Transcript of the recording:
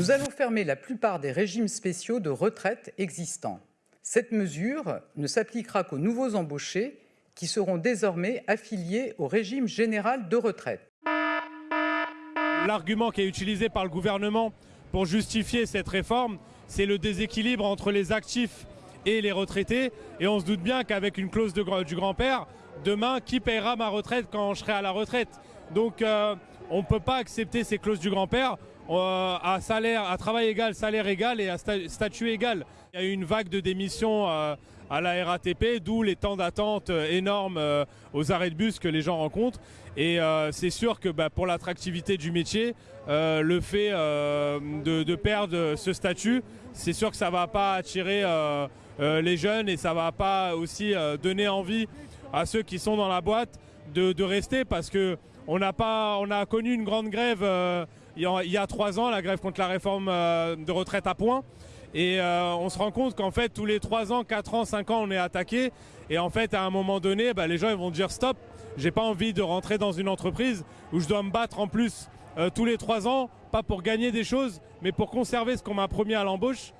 Nous allons fermer la plupart des régimes spéciaux de retraite existants. Cette mesure ne s'appliquera qu'aux nouveaux embauchés qui seront désormais affiliés au régime général de retraite. L'argument qui est utilisé par le gouvernement pour justifier cette réforme, c'est le déséquilibre entre les actifs et les retraités. Et on se doute bien qu'avec une clause du grand-père, demain, qui paiera ma retraite quand je serai à la retraite? Donc euh, on ne peut pas accepter ces clauses du grand-père à, salaire, travail égal, salaire égal et à statut égal. Il y a eu une vague de démissions euh, à la RATP, d'où les temps d'attente énormes aux arrêts de bus que les gens rencontrent. Et c'est sûr que bah, pour l'attractivité du métier, le fait de, perdre ce statut, c'est sûr que ça ne va pas attirer les jeunes et ça ne va pas aussi donner envie à ceux qui sont dans la boîte de, rester parce que on a connu une grande grève euh, il, y a, trois ans, la grève contre la réforme euh, de retraite à point. Et euh, on se rend compte qu'en fait, tous les trois ans, quatre ans, cinq ans, on est attaqué. Et en fait, à un moment donné, bah, les gens vont dire stop. J'ai pas envie de rentrer dans une entreprise où je dois me battre en plus tous les trois ans, pas pour gagner des choses, mais pour conserver ce qu'on m'a promis à l'embauche.